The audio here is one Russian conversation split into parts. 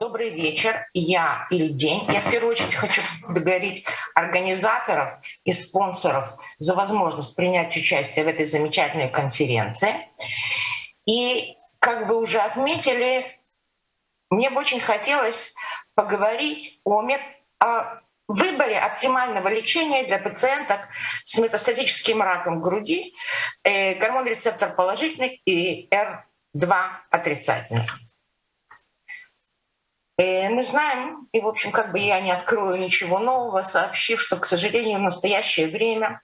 Добрый вечер. Я или день. Я в первую очередь хочу благодарить организаторов и спонсоров за возможность принять участие в этой замечательной конференции. И, как вы уже отметили, мне бы очень хотелось поговорить о, мет... о выборе оптимального лечения для пациенток с метастатическим раком груди, э, гормон рецептор положительный и R2 отрицательный. Э, мы знаем, и, в общем, как бы я не открою ничего нового, сообщив, что, к сожалению, в настоящее время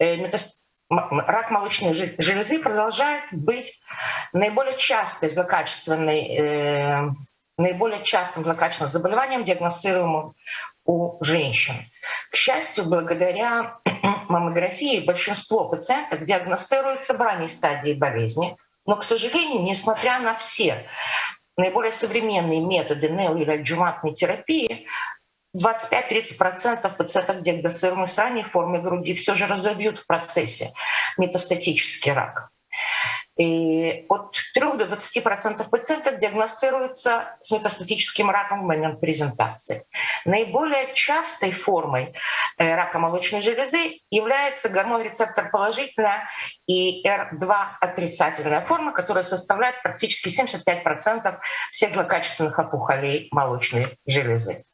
э, рак молочной железы продолжает быть наиболее частой злокачественной, э, наиболее частым злокачественным заболеванием, диагностируемым у женщин. К счастью, благодаря маммографии большинство пациентов диагностируются в ранней стадии болезни, но, к сожалению, несмотря на все наиболее современные методы нео- или адjuvantной терапии 25-30% пациентов, диагностируемых с ранней формой груди, все же разобьют в процессе метастатический рак. И от 3 до 20% пациентов диагностируются с метастатическим раком в момент презентации. Наиболее частой формой э, рака молочной железы является гормон-рецептор положительная и R2 отрицательная форма, которая составляет практически 75% всех злокачественных опухолей молочной железы.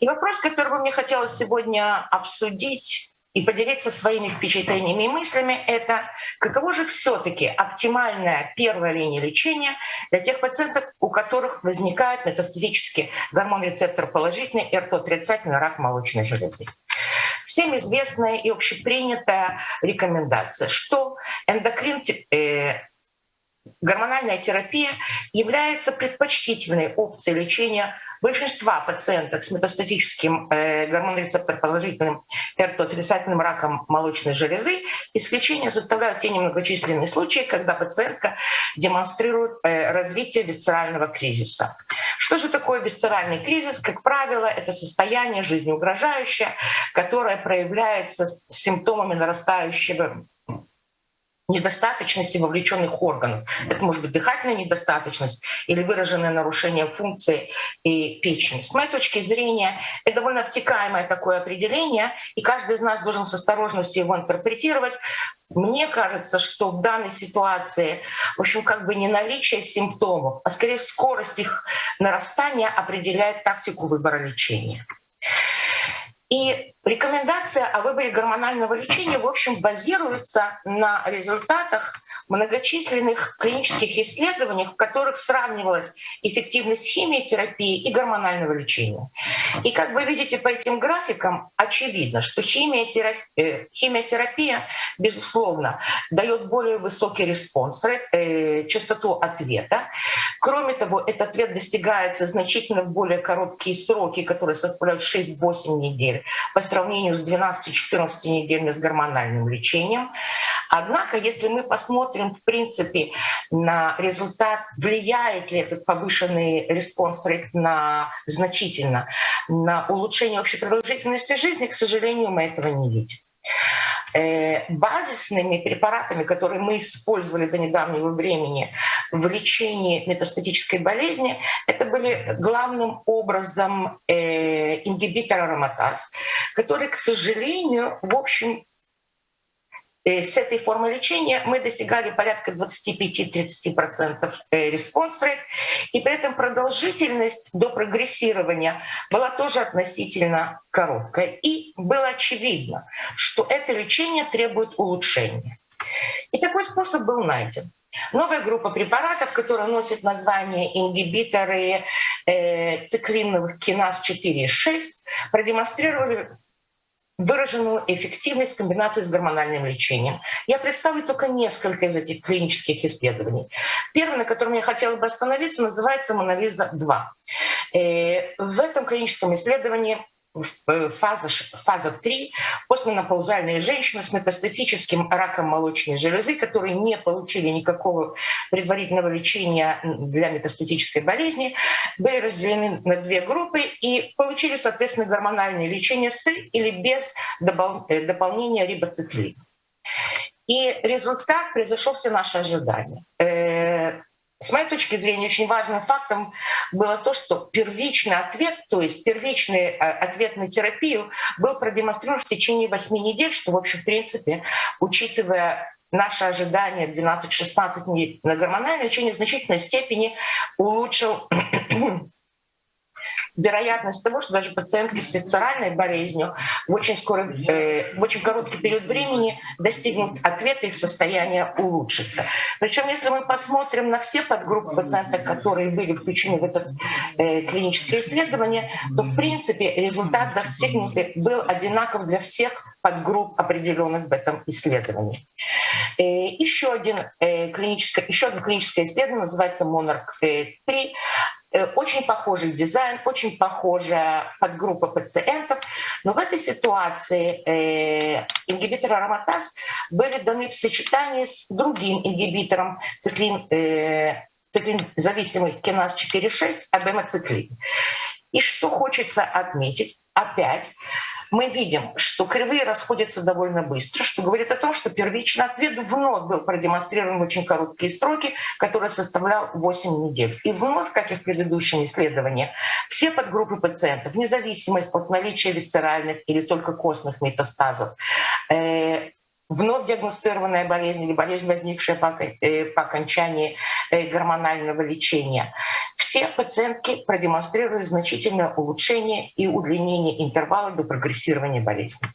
И вопрос, который бы мне хотелось сегодня обсудить, и поделиться своими впечатлениями и мыслями, это каково же все-таки оптимальная первая линия лечения для тех пациентов, у которых возникает метастатический гормон-рецептор положительный, РТ-отрицательный рак молочной железы. Всем известная и общепринятая рекомендация, что эндокрин э, гормональная терапия является предпочтительной опцией лечения большинства пациенток с метастатическим э, гормонорецептор положительным РТ-отрицательным раком молочной железы исключение составляют те немногочисленные случаи, когда пациентка демонстрирует э, развитие висцерального кризиса. Что же такое висцеральный кризис? Как правило, это состояние жизнеугрожающее, которое проявляется симптомами нарастающего недостаточности вовлеченных органов. Это может быть дыхательная недостаточность или выраженное нарушение функции и печени. С моей точки зрения, это довольно обтекаемое такое определение, и каждый из нас должен с осторожностью его интерпретировать. Мне кажется, что в данной ситуации, в общем, как бы не наличие симптомов, а скорее скорость их нарастания определяет тактику выбора лечения. И рекомендация о выборе гормонального лечения, в общем, базируется на результатах многочисленных клинических исследованиях, в которых сравнивалась эффективность химиотерапии и гормонального лечения. И как вы видите по этим графикам, очевидно, что химиотерапия, э, химиотерапия безусловно, дает более высокий response, э, частоту ответа. Кроме того, этот ответ достигается значительно в более короткие сроки, которые составляют 6-8 недель, по сравнению с 12-14 неделями с гормональным лечением. Однако, если мы посмотрим в принципе, на результат, влияет ли этот повышенный response на значительно на улучшение общей продолжительности жизни, к сожалению, мы этого не видим. Э, базисными препаратами, которые мы использовали до недавнего времени в лечении метастатической болезни, это были главным образом э, ингибитор ароматаз, который, к сожалению, в общем, с этой формой лечения мы достигали порядка 25-30% response rate, и при этом продолжительность до прогрессирования была тоже относительно короткая. И было очевидно, что это лечение требует улучшения. И такой способ был найден. Новая группа препаратов, которая носит название ингибиторы э, циклиновых киназ 4 и 6, продемонстрировали выраженную эффективность комбинации с гормональным лечением. Я представлю только несколько из этих клинических исследований. Первый, на котором я хотела бы остановиться, называется «Монолиза-2». Э, в этом клиническом исследовании фаза, фаза 3 постменопаузальные женщины с метастатическим раком молочной железы, которые не получили никакого предварительного лечения для метастатической болезни, были разделены на две группы и получили, соответственно, гормональное лечение с или без э, дополнения рибоциклина. И результат превзошел все наши ожидания. С моей точки зрения, очень важным фактом было то, что первичный ответ, то есть первичный э, ответ на терапию был продемонстрирован в течение 8 недель, что, в общем, в принципе, учитывая наши ожидания 12-16 недель на гормональное лечение в значительной степени улучшил вероятность того, что даже пациентки с висцеральной болезнью в очень, скорый, э, в очень короткий период времени достигнут ответа, их состояние улучшится. Причем, если мы посмотрим на все подгруппы пациентов, которые были включены в это э, клиническое исследование, то, в принципе, результат достигнутый был одинаков для всех подгрупп, определенных в этом исследовании. Э, еще, один, клиническое, еще одно клиническое исследование называется Monarch-3. Э, очень похожий дизайн, очень похожая подгруппа пациентов. Но в этой ситуации э, ингибиторы ароматаз были даны в сочетании с другим ингибитором циклин, э, циклин зависимых киназ 4.6, абемоциклин. И что хочется отметить, опять мы видим, что кривые расходятся довольно быстро, что говорит о том, что первичный ответ вновь был продемонстрирован в очень короткие сроки, который составлял 8 недель. И вновь, как и в предыдущем исследовании, все подгруппы пациентов, вне от наличия висцеральных или только костных метастазов, э, вновь диагностированная болезнь или болезнь, возникшая по, э, по окончании э, гормонального лечения. Все пациентки продемонстрировали значительное улучшение и удлинение интервала до прогрессирования болезни.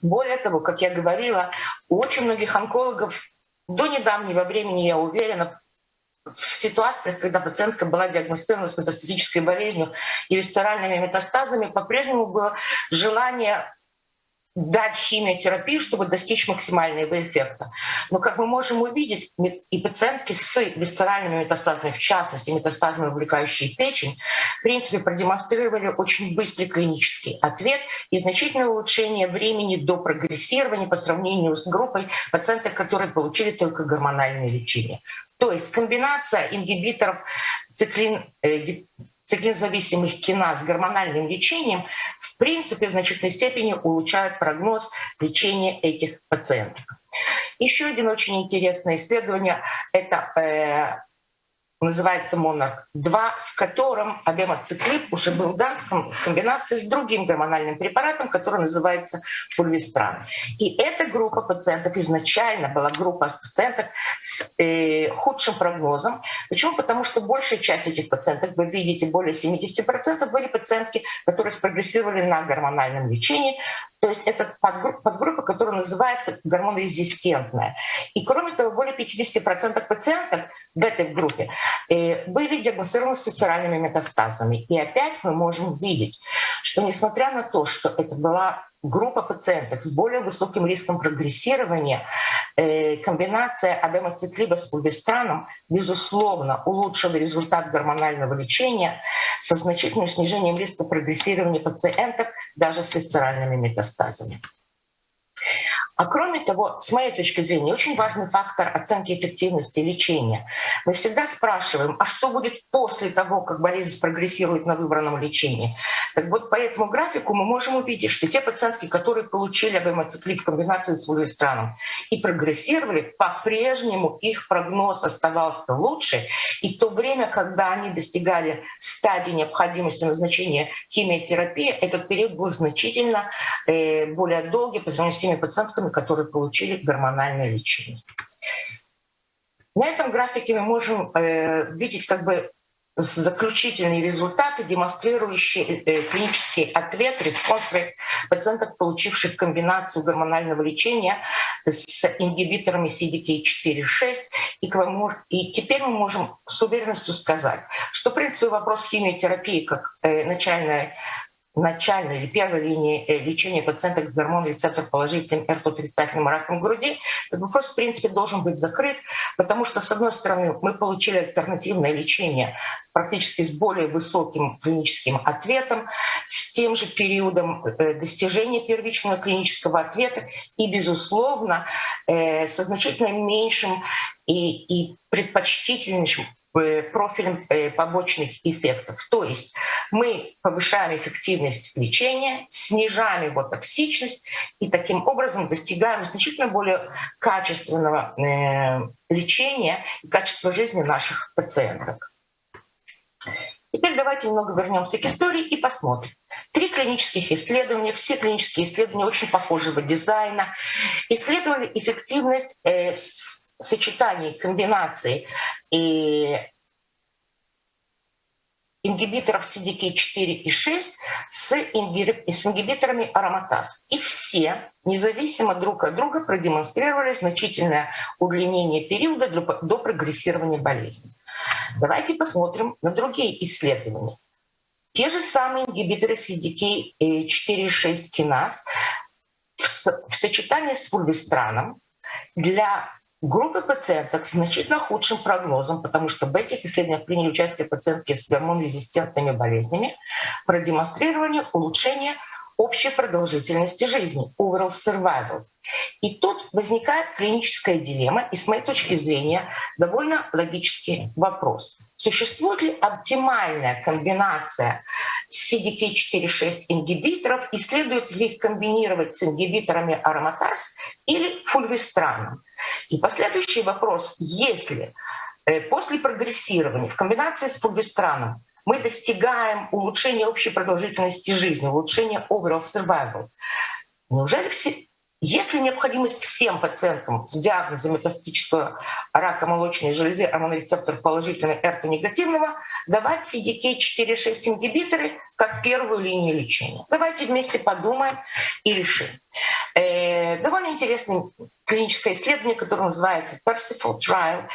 Более того, как я говорила, у очень многих онкологов до недавнего времени, я уверена, в ситуациях, когда пациентка была диагностирована с метастатической болезнью и висцеральными метастазами, по-прежнему было желание дать химиотерапию, чтобы достичь максимального эффекта. Но, как мы можем увидеть, и пациентки с висцеральными метастазами, в частности метастазами, увлекающие печень, в принципе, продемонстрировали очень быстрый клинический ответ и значительное улучшение времени до прогрессирования по сравнению с группой пациентов, которые получили только гормональное лечение. То есть комбинация ингибиторов циклин, э, циклинзависимых киназ с гормональным лечением в принципе в значительной степени улучшают прогноз лечения этих пациентов. Еще один очень интересное исследование — это называется Monarch-2, в котором абемоциклип уже был дан в комбинации с другим гормональным препаратом, который называется фульвистран. И эта группа пациентов изначально была группа пациентов с э, худшим прогнозом. Почему? Потому что большая часть этих пациентов, вы видите, более 70% были пациентки, которые спрогрессировали на гормональном лечении, то есть это подгруппа, подгруппа, которая называется гормонорезистентная. И кроме того, более 50% пациентов в этой группе э, были диагностированы с висцеральными метастазами. И опять мы можем видеть, что несмотря на то, что это была группа пациентов с более высоким риском прогрессирования, э, комбинация абемоциклиба с фульвестраном, безусловно, улучшила результат гормонального лечения со значительным снижением риска прогрессирования пациентов даже с висцеральными метастазами. А кроме того, с моей точки зрения, очень важный фактор оценки эффективности лечения. Мы всегда спрашиваем, а что будет после того, как болезнь прогрессирует на выбранном лечении? Так вот, по этому графику мы можем увидеть, что те пациентки, которые получили абемоциклип в комбинации с фулвестраном и прогрессировали, по-прежнему их прогноз оставался лучше. И то время, когда они достигали стадии необходимости назначения химиотерапии, этот период был значительно э, более долгий по сравнению с теми пациентками, пациентами, которые получили гормональное лечение. На этом графике мы можем э, видеть как бы заключительные результаты, демонстрирующие э, клинический ответ, response пациентов, получивших комбинацию гормонального лечения с ингибиторами CDK4-6. И, и теперь мы можем с уверенностью сказать, что, в принципе, вопрос химиотерапии как э, начальная начальной или первой линии э, лечения пациентов с гормон рецептор положительным РТ отрицательным раком груди, этот вопрос, в принципе, должен быть закрыт, потому что, с одной стороны, мы получили альтернативное лечение практически с более высоким клиническим ответом, с тем же периодом э, достижения первичного клинического ответа и, безусловно, э, со значительно меньшим и, и предпочтительнейшим профилем э, побочных эффектов. То есть мы повышаем эффективность лечения, снижаем его токсичность и таким образом достигаем значительно более качественного лечения и качества жизни наших пациенток. Теперь давайте немного вернемся к истории и посмотрим. Три клинических исследования, все клинические исследования очень похожего дизайна, исследовали эффективность э, сочетаний, комбинаций и ингибиторов CDK4 и 6 с, ингибиторами ароматаз. И все, независимо друг от друга, продемонстрировали значительное удлинение периода до прогрессирования болезни. Давайте посмотрим на другие исследования. Те же самые ингибиторы CDK4 и 6 киназ в сочетании с фульвестраном для группы пациенток с значительно худшим прогнозом, потому что в этих исследованиях приняли участие пациентки с гормон-резистентными болезнями, продемонстрировали улучшение общей продолжительности жизни, overall survival. И тут возникает клиническая дилемма, и с моей точки зрения довольно логический вопрос. Существует ли оптимальная комбинация CDK4-6 ингибиторов и следует ли их комбинировать с ингибиторами ароматаз или фульвестраном? И последующий вопрос, если э, после прогрессирования в комбинации с фульвестраном мы достигаем улучшения общей продолжительности жизни, улучшения overall survival, неужели все, есть ли необходимость всем пациентам с диагнозом метастатического рака молочной железы рецептор положительного эрто негативного давать CDK4-6 ингибиторы как первую линию лечения? Давайте вместе подумаем и решим. Э, довольно интересное клиническое исследование, которое называется Percival Trial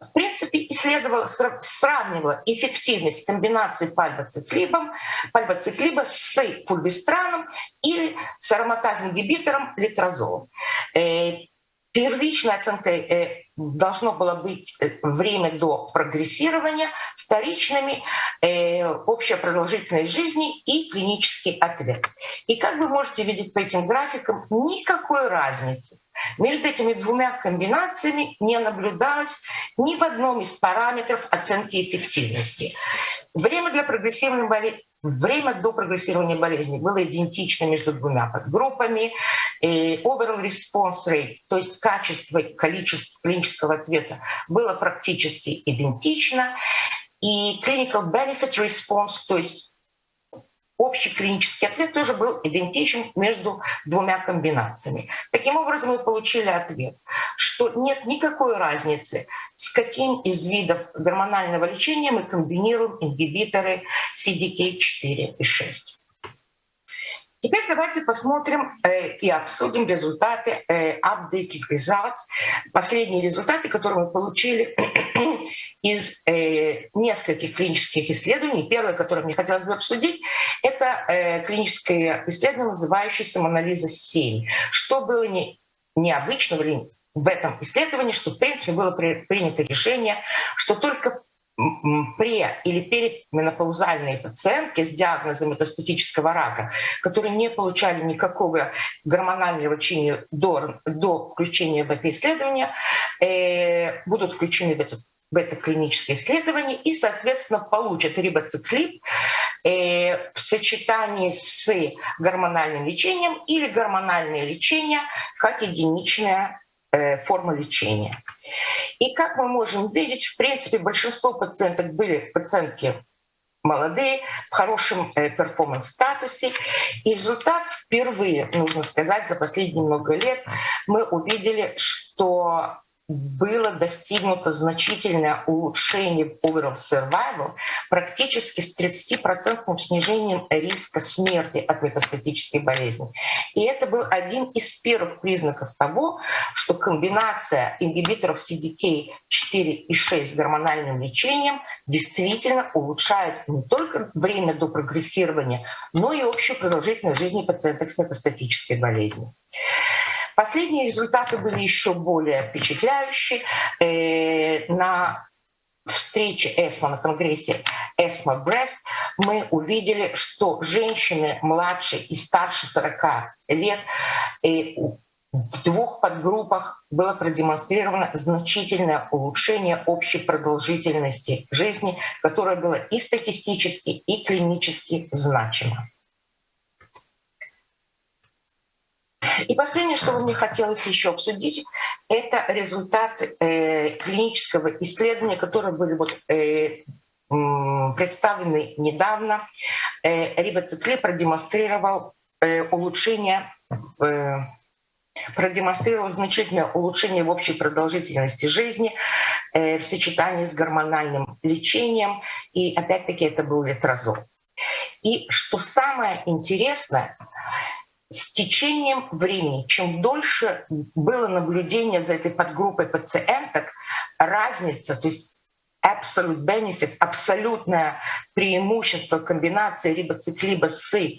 в принципе, исследовала, сравнивала эффективность комбинации пальбоциклибом, пальбоциклиба с пульвестраном или с ароматаз-ингибитором литрозолом. Э, первичной оценкой э, должно было быть э, время до прогрессирования, вторичными общая продолжительность жизни и клинический ответ. И как вы можете видеть по этим графикам, никакой разницы между этими двумя комбинациями не наблюдалось ни в одном из параметров оценки эффективности. Время для прогрессивной болезни Время до прогрессирования болезни было идентично между двумя подгруппами. И overall response rate, то есть качество и количество клинического ответа, было практически идентично. И clinical benefit response, то есть общий клинический ответ тоже был идентичен между двумя комбинациями. Таким образом, мы получили ответ, что нет никакой разницы, с каким из видов гормонального лечения мы комбинируем ингибиторы CDK4 и 6. Теперь давайте посмотрим э, и обсудим результаты э, updated results, последние результаты, которые мы получили из э, нескольких клинических исследований. Первое, которое мне хотелось бы обсудить, это э, клиническое исследование, называющееся «Монолиза-7». Что было не, необычного в этом исследовании, что в принципе было при, принято решение, что только пре или переменопаузальные пациентки с диагнозом метастатического рака, которые не получали никакого гормонального лечения до, до включения в это исследование, э, будут включены в это, клиническое исследование и, соответственно, получат рибоциклип э, в сочетании с гормональным лечением или гормональное лечение как единичная э, форма лечения. И как мы можем видеть, в принципе, большинство пациенток были пациентки молодые, в хорошем э, перформанс-статусе. И результат впервые, нужно сказать, за последние много лет мы увидели, что было достигнуто значительное улучшение в overall survival практически с 30% снижением риска смерти от метастатической болезни. И это был один из первых признаков того, что комбинация ингибиторов CDK4 и 6 с гормональным лечением действительно улучшает не только время до прогрессирования, но и общую продолжительность жизни пациентов с метастатической болезнью. Последние результаты были еще более впечатляющие. Э, на встрече ЭСМО, на конгрессе ЭСМО Брест, мы увидели, что женщины младше и старше 40 лет э, в двух подгруппах было продемонстрировано значительное улучшение общей продолжительности жизни, которое было и статистически, и клинически значимо. И последнее, что бы мне хотелось еще обсудить, это результаты э, клинического исследования, которые были вот, э, представлены недавно. Э, Рибоцикли продемонстрировал э, улучшение э, продемонстрировал значительное улучшение в общей продолжительности жизни э, в сочетании с гормональным лечением. И опять-таки это был летрозол. И что самое интересное, с течением времени, чем дольше было наблюдение за этой подгруппой пациенток, разница, то есть absolute benefit, абсолютное преимущество комбинации рибоциклиба с э,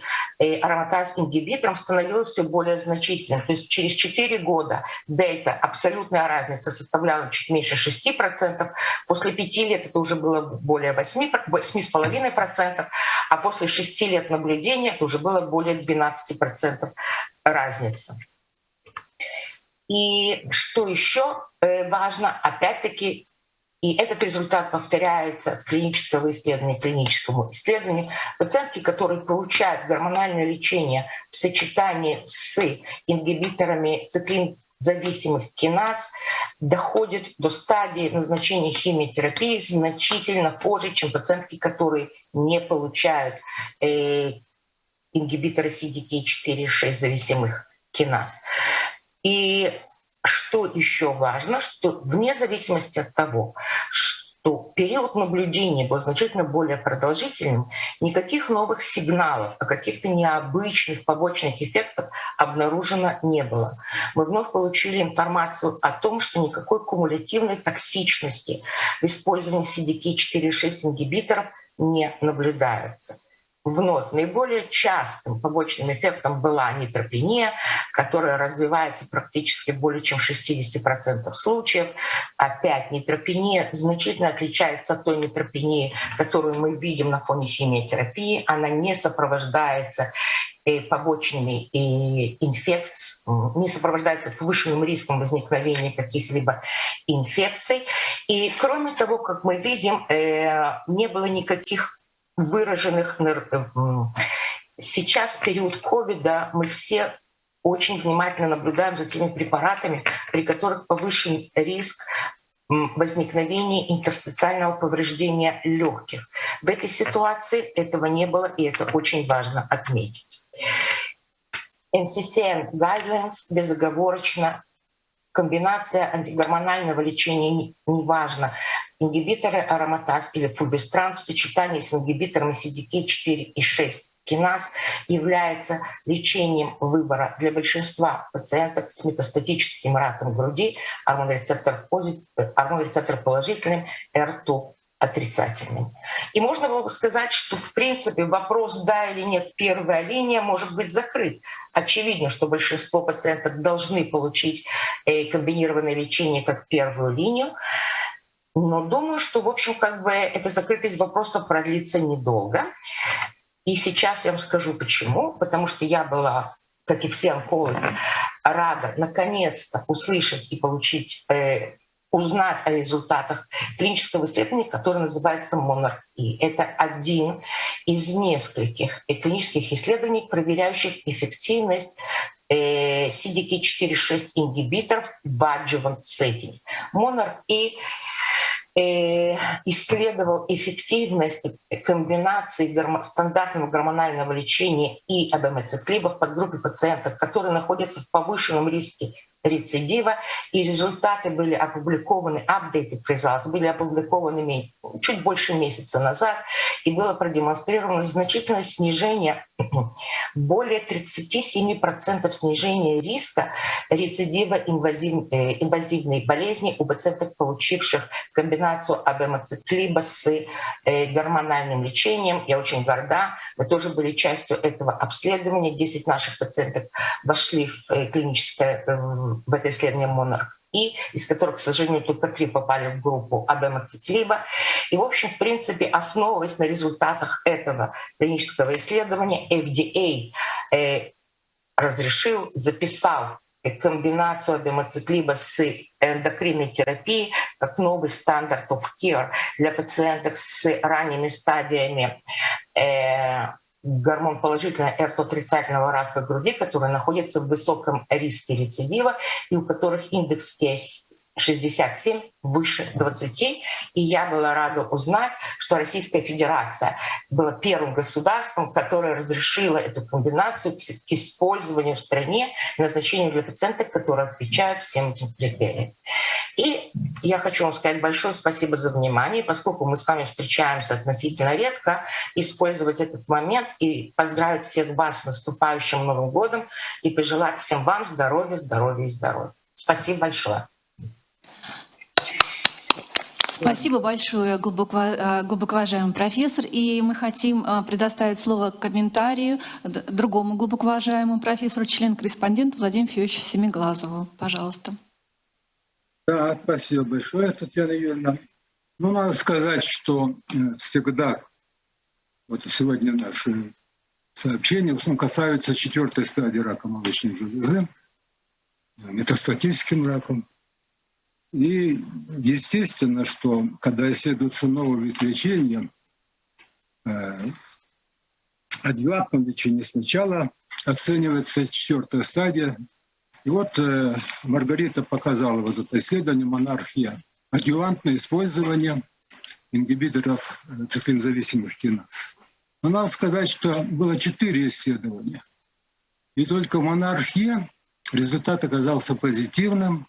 ароматаз-ингибитором становилось все более значительным. То есть через 4 года дельта, абсолютная разница составляла чуть меньше 6%, после 5 лет это уже было более 8,5%, а после 6 лет наблюдения это уже было более 12% разница. И что еще э, важно, опять-таки и этот результат повторяется от клинического исследования к клиническому исследованию. Пациентки, которые получают гормональное лечение в сочетании с ингибиторами циклин зависимых киназ доходят до стадии назначения химиотерапии значительно позже, чем пациентки, которые не получают э, ингибиторы CDK4-6 зависимых киназ. И что еще важно, что вне зависимости от того, что период наблюдения был значительно более продолжительным, никаких новых сигналов о каких-то необычных побочных эффектах обнаружено не было. Мы вновь получили информацию о том, что никакой кумулятивной токсичности в использовании CDK4-6 ингибиторов не наблюдается вновь наиболее частым побочным эффектом была нитропения, которая развивается практически более чем в 60% случаев. Опять нитропения значительно отличается от той нитропении, которую мы видим на фоне химиотерапии. Она не сопровождается э, побочными инфекциями, не сопровождается повышенным риском возникновения каких-либо инфекций. И кроме того, как мы видим, э, не было никаких выраженных э, сейчас в период ковида мы все очень внимательно наблюдаем за теми препаратами, при которых повышен риск возникновения интерстициального повреждения легких. В этой ситуации этого не было, и это очень важно отметить. NCCN Guidelines безоговорочно комбинация антигормонального лечения, неважно, ингибиторы ароматаз или фульбестран в сочетании с ингибиторами CDK4 и 6 киназ является лечением выбора для большинства пациентов с метастатическим раком груди, гормонорецептор, гормонорецептор положительным, R2 отрицательным. И можно было бы сказать, что в принципе вопрос «да» или «нет» первая линия может быть закрыт. Очевидно, что большинство пациентов должны получить э, комбинированное лечение как первую линию. Но думаю, что, в общем, как бы эта закрытость вопроса продлится недолго. И сейчас я вам скажу почему. Потому что я была, как и все онкологи, рада наконец-то услышать и получить э, узнать о результатах клинического исследования, которое называется Monarch И. Это один из нескольких клинических исследований, проверяющих эффективность э, CDK4-6 ингибиторов в adjuvant setting. Monarch И э, исследовал эффективность комбинации стандартного гормонального лечения и абемацеклиба в подгруппе пациентов, которые находятся в повышенном риске рецидива, и результаты были опубликованы, updated results, были опубликованы чуть больше месяца назад, и было продемонстрировано значительное снижение, более 37% снижения риска рецидива инвазив, э, инвазивной болезни у пациентов, получивших комбинацию абемацеклиба с э, гормональным лечением. Я очень горда, мы тоже были частью этого обследования. 10 наших пациентов вошли в э, клиническое в это исследование Монарх и из которых, к сожалению, только три попали в группу абемацеклиба. И, в общем, в принципе, основываясь на результатах этого клинического исследования, FDA э, разрешил, записал комбинацию адемоциклиба с эндокринной терапией как новый стандарт of care для пациентов с ранними стадиями э, гормон положительного эрт отрицательного рака груди, которые находятся в высоком риске рецидива и у которых индекс 67 выше 20. И я была рада узнать, что Российская Федерация была первым государством, которое разрешило эту комбинацию к использованию в стране назначению для пациентов, которые отвечают всем этим критериям. И я хочу вам сказать большое спасибо за внимание, поскольку мы с вами встречаемся относительно редко, использовать этот момент и поздравить всех вас с наступающим Новым годом и пожелать всем вам здоровья, здоровья и здоровья. Спасибо большое. Спасибо большое, глубоко, э, профессор. И мы хотим э, предоставить слово комментарию другому глубоко уважаемому профессору, член-корреспонденту Владимиру Федоровичу Семиглазову. Пожалуйста. Да, спасибо большое, Татьяна Юрьевна. Ну, надо сказать, что э, всегда, вот сегодня наши сообщения в основном касаются четвертой стадии рака молочной железы, метастатическим раком. И естественно, что когда исследуется новый вид лечения, э, адъювантном лечении сначала оценивается четвертая стадия. И вот э, Маргарита показала вот это исследование «Монархия». Адъювантное использование ингибиторов э, циклинзависимых киназ. Но надо сказать, что было четыре исследования. И только в «Монархии» результат оказался позитивным –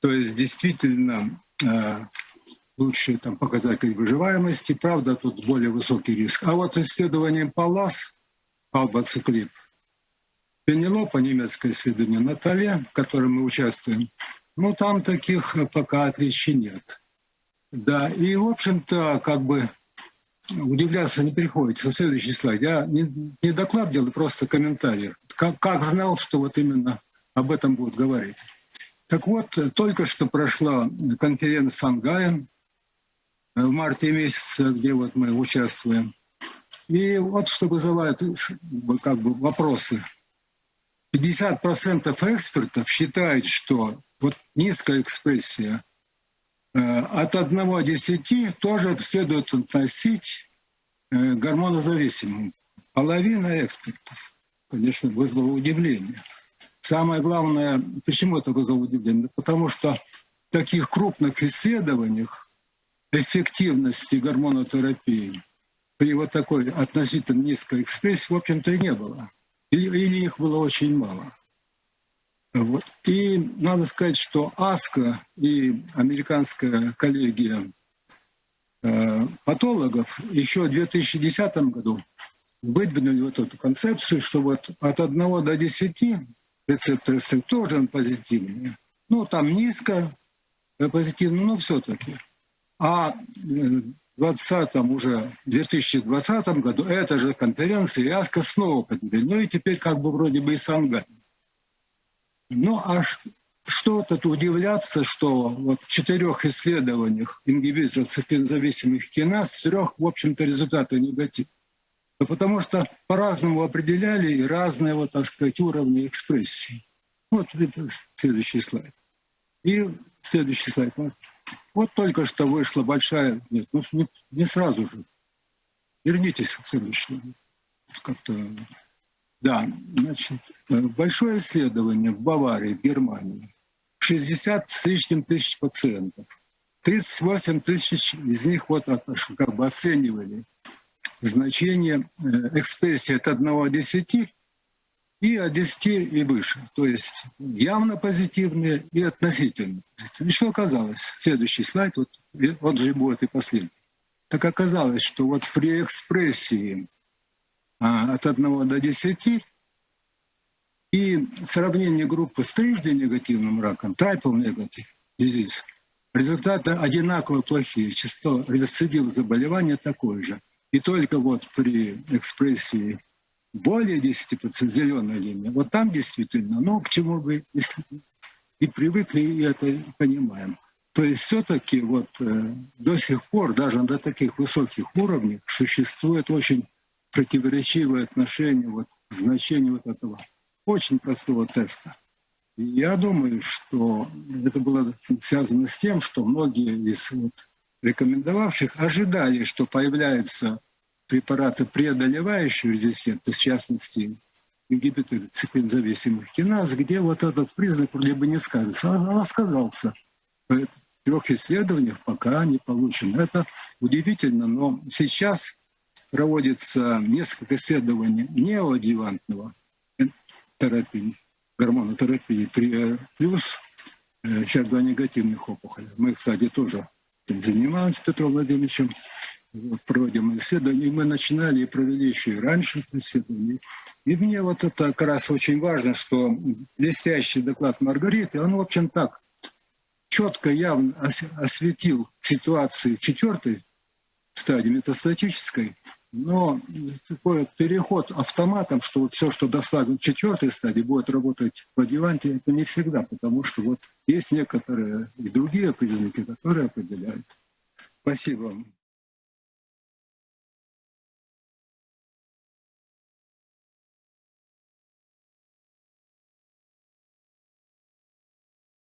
то есть действительно э, лучшие там, показатели выживаемости, правда, тут более высокий риск. А вот исследование ПАЛАС, албоциклип, Пенелопа, немецкое исследование Наталья, в котором мы участвуем, ну там таких пока отличий нет. Да, и в общем-то как бы удивляться не приходится. Следующий слайд. Я не, не доклад делаю, просто комментарий. Как, как знал, что вот именно об этом будут говорить. Так вот, только что прошла конференция Сангая в марте месяце, где вот мы участвуем. И вот что вызывает как бы вопросы. 50% экспертов считают, что вот низкая экспрессия э, от 1 до 10 тоже следует относить э, гормонозависимым. Половина экспертов, конечно, вызвала удивление. Самое главное, почему это вызвало удивление? Потому что в таких крупных исследованиях эффективности гормонотерапии при вот такой относительно низкой экспрессии, в общем-то, и не было. Или их было очень мало. Вот. И надо сказать, что АСКО и американская коллегия э, патологов еще в 2010 году выдвинули вот эту концепцию, что вот от 1 до 10 рецепторы тоже позитивные. Ну, там низко э, позитивно, но все-таки. А в 20 уже 2020 году эта же конференция ЯСКО снова подняли. Ну и теперь как бы вроде бы и Сангай. Ну а что тут удивляться, что вот в четырех исследованиях ингибиторов циклинзависимых киназ, в трех, в общем-то, результаты негативные. Потому что по-разному определяли и разные, вот, так сказать, уровни экспрессии. Вот это следующий слайд. И следующий слайд. Вот, вот только что вышла большая... Нет, ну не, не сразу же. Вернитесь к следующему. Как-то... Да, значит, э, большое исследование в Баварии, в Германии. 60 с лишним тысяч пациентов. 38 тысяч из них вот как бы оценивали значение э, экспрессии от 1 до 10 и от 10 и выше. То есть явно позитивные и относительно позитивные. И что оказалось? Следующий слайд, вот, вот же будет и последний. Так оказалось, что вот при экспрессии а, от 1 до 10 и сравнение группы с трижды негативным раком, triple negative disease, результаты одинаково плохие. Число рецидив заболевания такое же. И только вот при экспрессии более 10% зеленая линия, вот там действительно, ну, к чему вы и привыкли, и это понимаем. То есть все-таки вот э, до сих пор, даже до таких высоких уровней, существует очень противоречивое отношение вот, к значению вот этого очень простого теста. И я думаю, что это было связано с тем, что многие из вот рекомендовавших ожидали, что появляются препараты, преодолевающие резистентность, в частности, ингибиторы циклинзависимых киназ, где вот этот признак вроде бы не сказывается. Он сказался. В трех исследованиях пока не получено. Это удивительно, но сейчас проводится несколько исследований неоадъювантного терапии, гормонотерапии при, плюс сейчас два негативных опухолей. Мы, кстати, тоже занимаемся Петром Владимировичем, проводим исследования. Мы начинали и провели еще и раньше исследования. И мне вот это как раз очень важно, что блестящий доклад Маргариты, он, в общем, так четко, явно осветил ситуацию четвертой стадии метастатической, но такой переход автоматом, что вот все, что достаточно четвертой стадии, будет работать в адъюванте, это не всегда, потому что вот есть некоторые и другие признаки, которые определяют. Спасибо вам.